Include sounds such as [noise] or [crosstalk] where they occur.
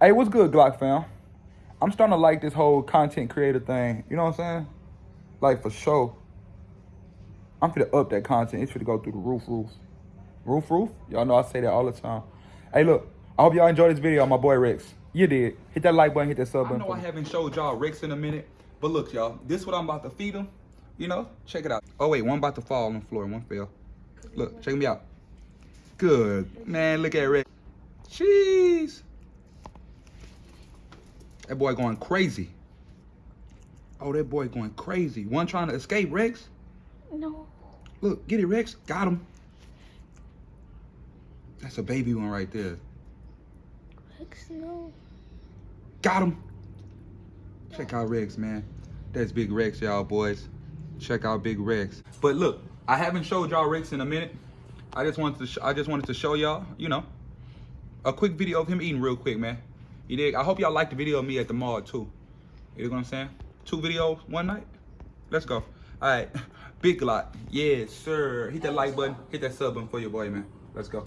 Hey, what's good, Glock fam? I'm starting to like this whole content creator thing. You know what I'm saying? Like for sure. I'm finna up that content. It's finna go through the roof, roof. Roof, roof? Y'all know I say that all the time. Hey, look. I hope y'all enjoyed this video my boy Rex. You did. Hit that like button, hit that sub button. I know I haven't showed y'all Rex in a minute, but look, y'all, this is what I'm about to feed him. You know, check it out. Oh wait, one about to fall on the floor, one fell. Look, check me out. Good, man. Look at Rex. Jeez, that boy going crazy. Oh, that boy going crazy. One trying to escape, Rex. No. Look, get it, Rex. Got him. That's a baby one right there. Rex, no. Got him. Check out Rex, man. That's Big Rex, y'all boys. Check out Big Rex. But look, I haven't showed y'all Rex in a minute. I just wanted to sh- I just wanted to show y'all, you know, a quick video of him eating real quick, man. You dig? I hope y'all like the video of me at the mall too. You know what I'm saying? Two videos one night. Let's go. All right, [laughs] big lot. Yes, sir. Hit that like button. Hit that sub button for your boy, man. Let's go.